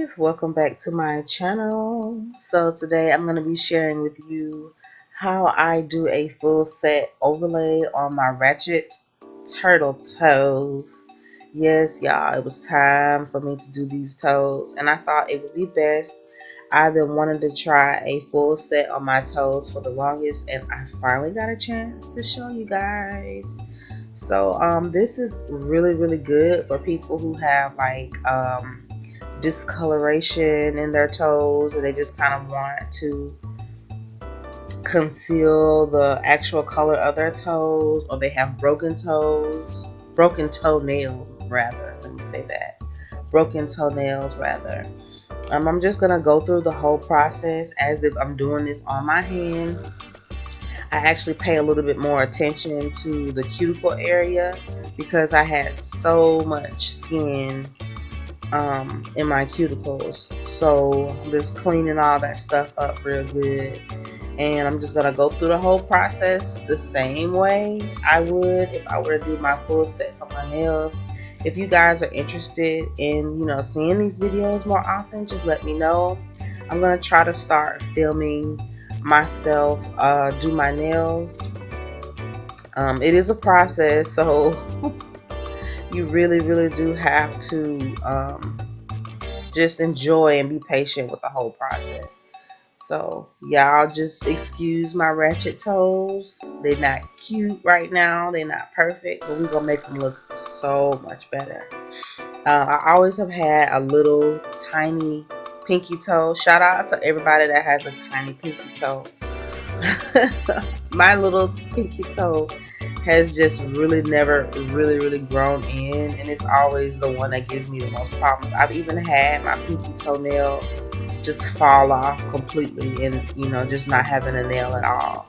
guys welcome back to my channel. So today I'm going to be sharing with you how I do a full set overlay on my ratchet turtle toes. Yes y'all it was time for me to do these toes and I thought it would be best. I've been wanting to try a full set on my toes for the longest and I finally got a chance to show you guys. So um, this is really really good for people who have like um, discoloration in their toes and they just kind of want to conceal the actual color of their toes or they have broken toes broken toenails rather let me say that. Broken toenails rather. Um, I'm just gonna go through the whole process as if I'm doing this on my hand. I actually pay a little bit more attention to the cuticle area because I had so much skin um, in my cuticles. So I'm just cleaning all that stuff up real good. And I'm just to go through the whole process the same way I would if I were to do my full sets on my nails. If you guys are interested in, you know, seeing these videos more often, just let me know. I'm to try to start filming myself uh, do my nails. Um, it is a process, so you really, really do have to um, just enjoy and be patient with the whole process. So y'all just excuse my ratchet toes. They're not cute right now. They're not perfect, but we're to make them look so much better. Uh, I always have had a little tiny pinky toe. Shout out to everybody that has a tiny pinky toe. my little pinky toe has just really never really really grown in and it's always the one that gives me the most problems. I've even had my pinky toenail just fall off completely and you know just not having a nail at all.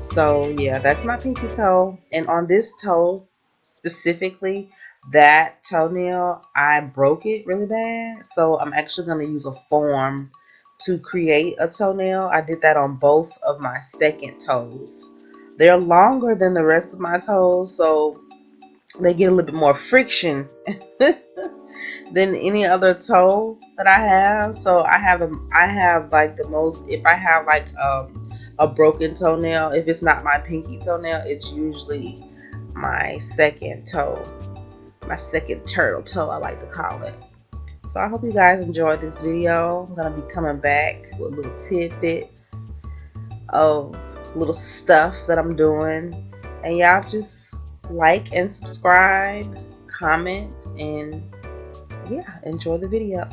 So yeah that's my pinky toe. And on this toe specifically that toenail I broke it really bad. So I'm actually going to use a form to create a toenail. I did that on both of my second toes they're longer than the rest of my toes, so they get a little bit more friction than any other toe that I have. So I have. I have like the most. If I have like um, a broken toenail, if it's not my pinky toenail, it's usually my second toe, my second turtle toe. I like to call it. So I hope you guys enjoyed this video. I'm gonna be coming back with little tidbits of little stuff that I'm doing. And y'all just like and subscribe, comment, and yeah, enjoy the video.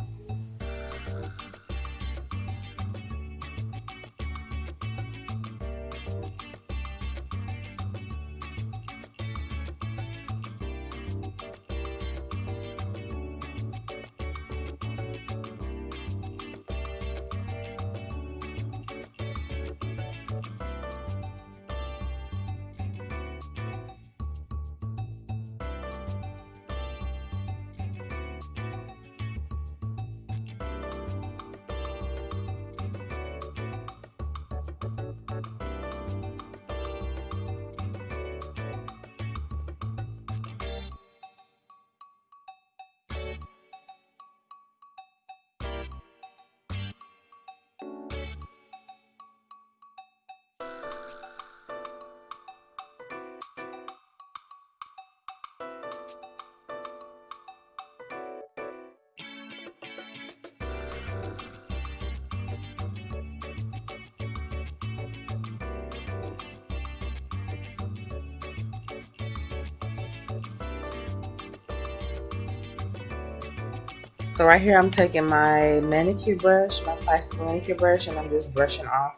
So right here I'm taking my manicure brush, my plastic manicure brush, and I'm just brushing off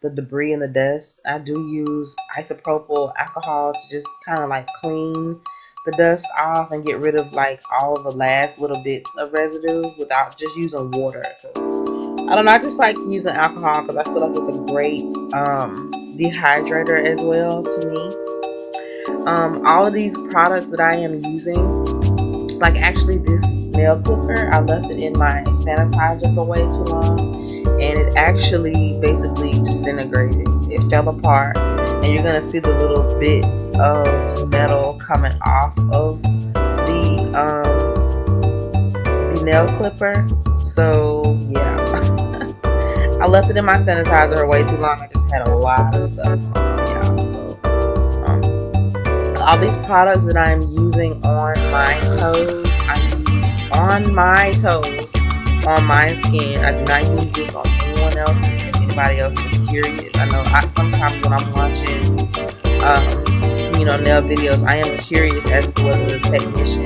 the debris and the dust. I do use isopropyl alcohol to just kind of like clean the dust off and get rid of like all the last little bits of residue without just using water. I don't know, I just like using alcohol because I feel like it's a great um, dehydrator as well to me. Um, all of these products that I am using, like actually this nail clipper. I left it in my sanitizer for way too long and it actually basically disintegrated. It fell apart and you're going to see the little bits of metal coming off of the, um, the nail clipper. So yeah. I left it in my sanitizer way too long. I just had a lot of stuff um, all these products that I'm using on my toes, on my toes, on my skin. I do not use this on anyone else, anybody else is curious. I know I, sometimes when I'm watching, um, you know, nail videos, I am curious as to whether the technician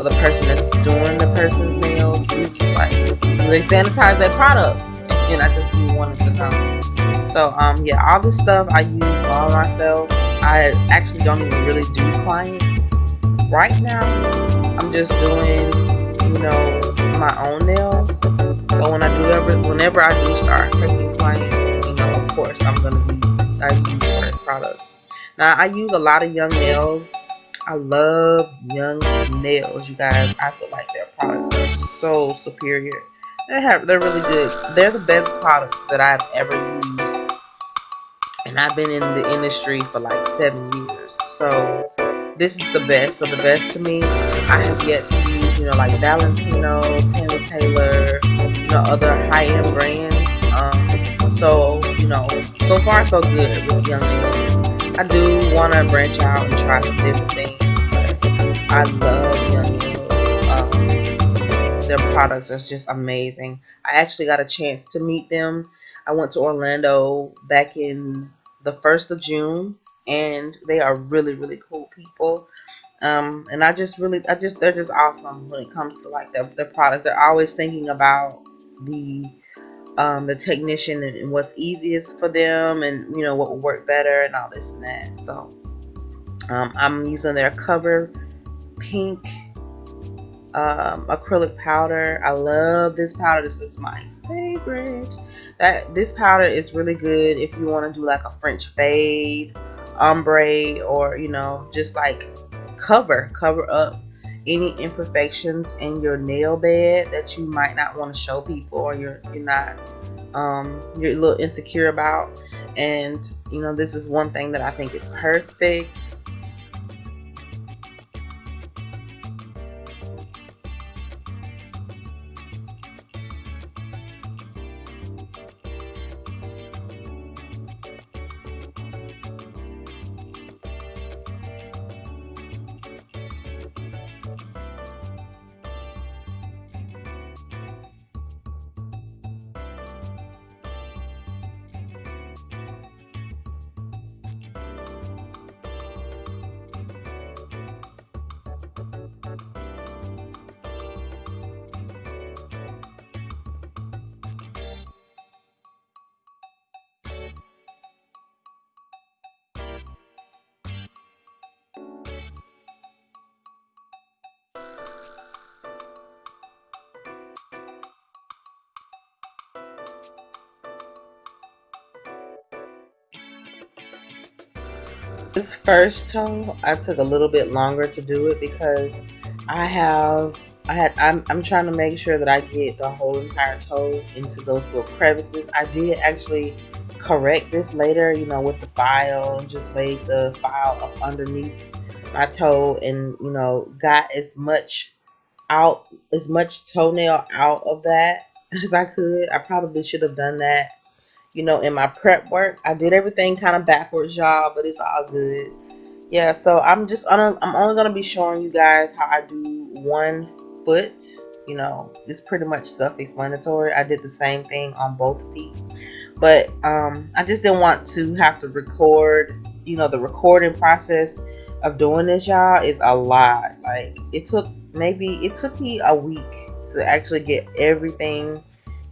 or the person that's doing the person's nails uses like they sanitize their products, and I just wanted to know. So um, yeah, all this stuff I use all myself. I actually don't even really do clients right now. I'm just doing, you know, my own nails. So when I do ever, whenever I do start taking clients, you know, of course I'm gonna be I use fresh products. Now I use a lot of young nails. I love young nails, you guys. I feel like their products are so superior. They have they're really good. They're the best products that I've ever used. And I've been in the industry for like seven years. So this is the best. So the best to me, I have yet to use, you know, like Valentino, Tammy Taylor, you know, other high-end brands. Um, so, you know, so far so good with Young Nails. I do want to branch out and try some different things, but I love Young Nails. Um, their products are just amazing. I actually got a chance to meet them. I went to Orlando back in the 1st of June and they are really really cool people. Um, and I just really I just they're just awesome when it comes to like their, their products. They're always thinking about the um, the technician and, what's easiest for them and you know what will work better and all this and that. So um, I'm using their cover pink um, acrylic powder. I love this powder. This is my favorite. That this powder is really good if you want to do like a French fade ombre or you know just like cover cover up any imperfections in your nail bed that you might not want to show people or you're you're not um, you're a little insecure about. And you know this is one thing that I think is perfect This first toe, I took a little bit longer to do it because I have, I had, I'm, I'm trying to make sure that I get the whole entire toe into those little crevices. I did actually correct this later, you know, with the file just laid the file up underneath my toe and, you know, got as much out, as much toenail out of that as I could. I probably should have done that you know, in my prep work. I did everything kind of backwards, y'all, but it's all good. Yeah, so I'm just I'm only gonna be showing you guys how I do one foot. You know, it's pretty much self-explanatory. I did the same thing on both feet, but um, I just didn't want to have to record. You know, the recording process of doing this, y'all, is a lot. Like it took maybe it took me a week to actually get everything,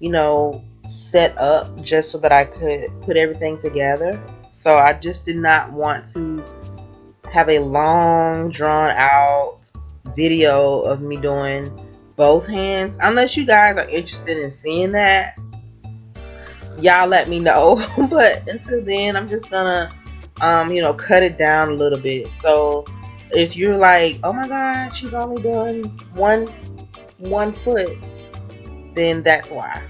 you know, set up just so that I could put everything together. So I just did not want to have a long drawn out video of me doing both hands unless you guys are interested in seeing that y'all let me know but until then i'm just gonna um you know cut it down a little bit. So if you're like oh my god she's only doing one one foot then that's why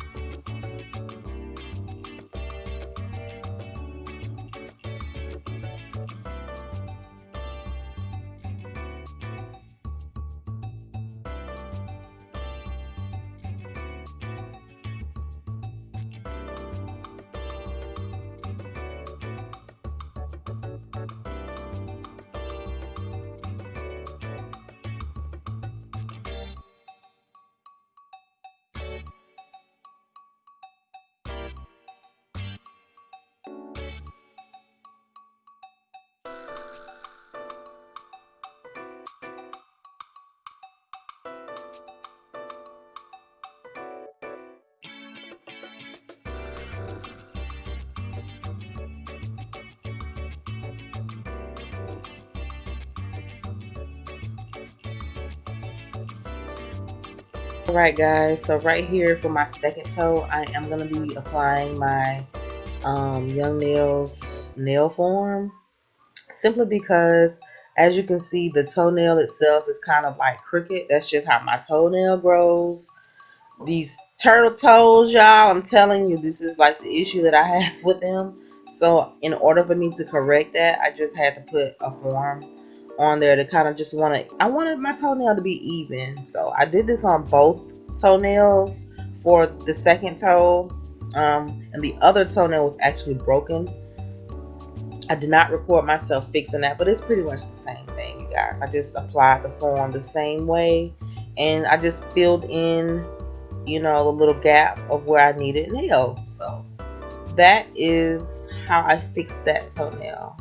Alright guys, so right here for my second toe, I am going to be applying my um, Young Nails nail form. Simply because, as you can see, the toenail itself is kind of like crooked. That's just how my toenail grows. These turtle toes, y'all, I'm telling you, this is like the issue that I have with them. So in order for me to correct that, I just had to put a form on there to kind of just want to, I wanted my toenail to be even. So I did this on both toenails for the second toe. Um, and the other toenail was actually broken. I did not record myself fixing that, but it's pretty much the same thing, you guys. I just applied the form the same way and I just filled in, you know, a little gap of where I needed nail. So that is how I fixed that toenail.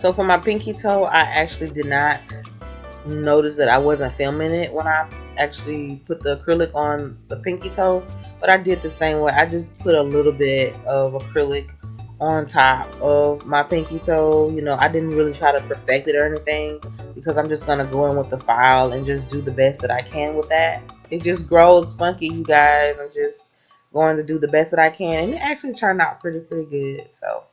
So for my pinky toe, I actually did not notice that I wasn't filming it when I actually put the acrylic on the pinky toe. But I did the same way. I just put a little bit of acrylic on top of my pinky toe. You know, I didn't really try to perfect it or anything because I'm just going to go in with the file and just do the best that I can with that. It just grows funky, you guys. I'm just going to do the best that I can. And it actually turned out pretty, pretty good. So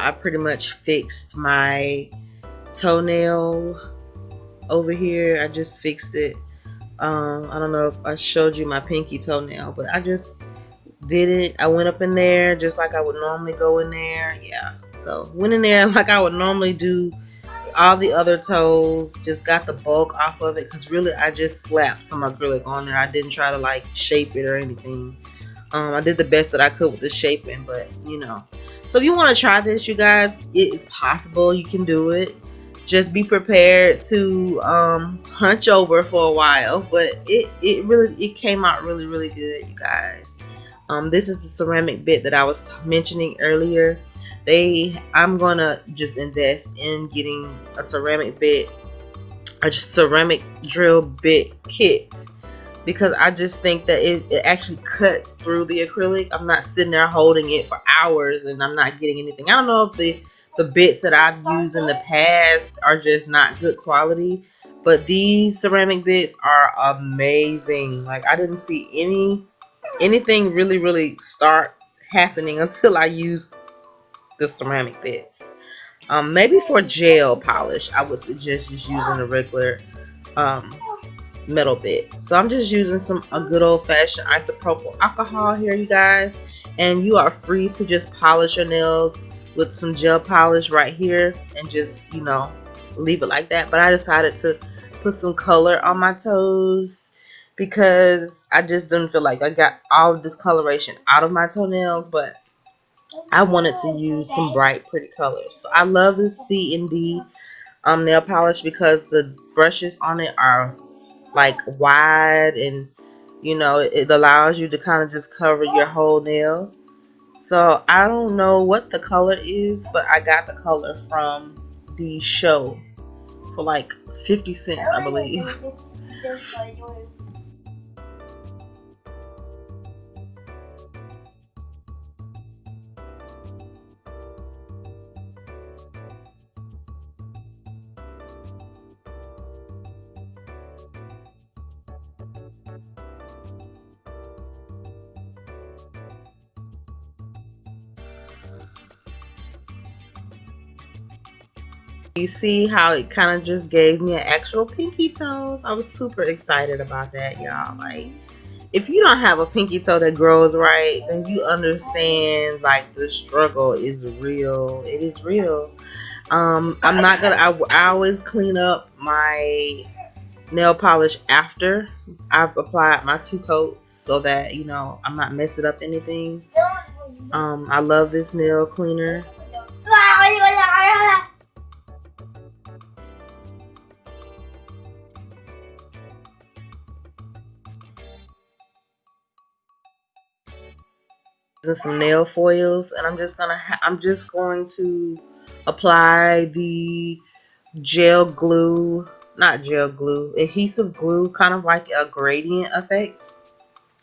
I pretty much fixed my toenail over here. I just fixed it. Um, I don't know if I showed you my pinky toenail, but I just did it. I went up in there just like I would normally go in there. Yeah. So went in there like I would normally do all the other toes. Just got the bulk off of it because really I just slapped some acrylic on there. I didn't try to like shape it or anything. Um, I did the best that I could with the shaping, but you know, so if you want to try this, you guys, it is possible. You can do it. Just be prepared to um, hunch over for a while. But it, it really it came out really, really good, you guys. Um, this is the ceramic bit that I was mentioning earlier. They, I'm gonna just invest in getting a ceramic bit, a ceramic drill bit kit because I just think that it, it actually cuts through the acrylic. I'm not sitting there holding it for hours and I'm not getting anything. I don't know if the, the bits that I've used in the past are just not good quality. But these ceramic bits are amazing. Like I didn't see any anything really really start happening until I used the ceramic bits. Um, maybe for gel polish, I would suggest just using a regular um, metal bit. So I'm just using some a good old fashioned isopropyl alcohol here you guys. And you are free to just polish your nails with some gel polish right here and just you know leave it like that. But I decided to put some color on my toes because I just didn't feel like I got all of this coloration out of my toenails but I wanted to use some bright pretty colors. So I love this C and D um, nail polish because the brushes on it are like wide and you know it allows you to kind of just cover your whole nail. So I don't know what the color is but I got the color from the show for like 50 cents I believe You see how it kind of just gave me an actual pinky toes? I was super excited about that, y'all. Like, if you don't have a pinky toe that grows right, then you understand like the struggle is real. It is real. Um, I'm not gonna. I, I always clean up my nail polish after I've applied my two coats so that you know I'm not messing up anything. Um, I love this nail cleaner. And some nail foils and I'm just gonna I'm just going to apply the gel glue not gel glue adhesive glue kind of like a gradient effect.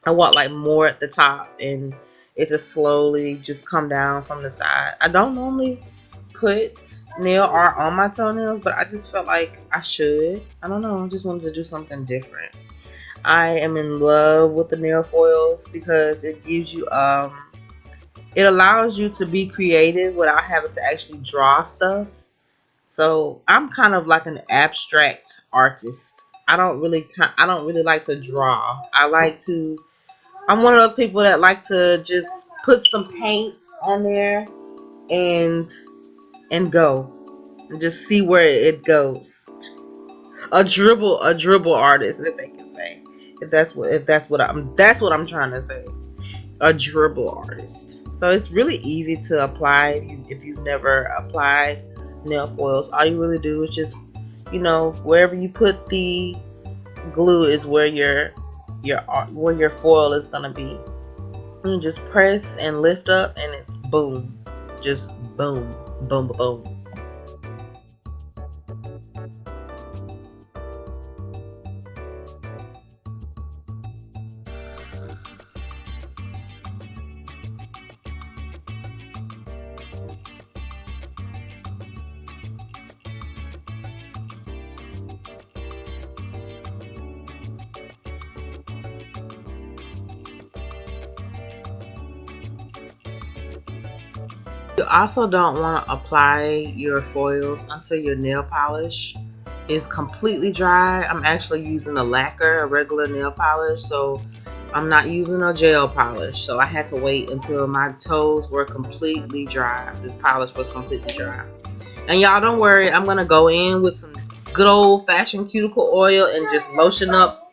I want like more at the top and it just slowly just come down from the side. I don't normally put nail art on my toenails but I just felt like I should. I don't know I just wanted to do something different. I am in love with the nail foils because it gives you um it allows you to be creative without having to actually draw stuff. So I'm kind of like an abstract artist. I don't really I don't really like to draw. I like to I'm one of those people that like to just put some paint on there and and go and just see where it goes. A dribble a dribble artist if they can say. If that's what if that's what I'm that's what I'm trying to say. A dribble artist. So it's really easy to apply if, you, if you've never applied nail foils. All you really do is just, you know, wherever you put the glue is where your your where your foil is gonna be. You just press and lift up, and it's boom, just boom, boom, boom. You also don't want to apply your foils until your nail polish is completely dry. I'm actually using a lacquer, a regular nail polish, so I'm not using a gel polish. So I had to wait until my toes were completely dry. This polish was completely dry. And y'all don't worry, I'm going to go in with some good old fashioned cuticle oil and just lotion up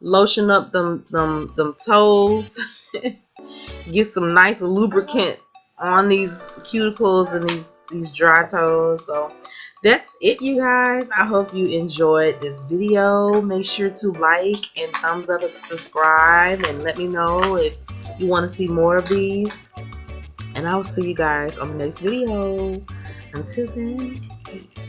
lotion up them them them toes. Get some nice lubricant on these cuticles and these these dry toes. So that's it you guys. I hope you enjoyed this video. Make sure to like and thumbs up and subscribe and let me know if you want to see more of these. And i will see you guys on the next video. Until then peace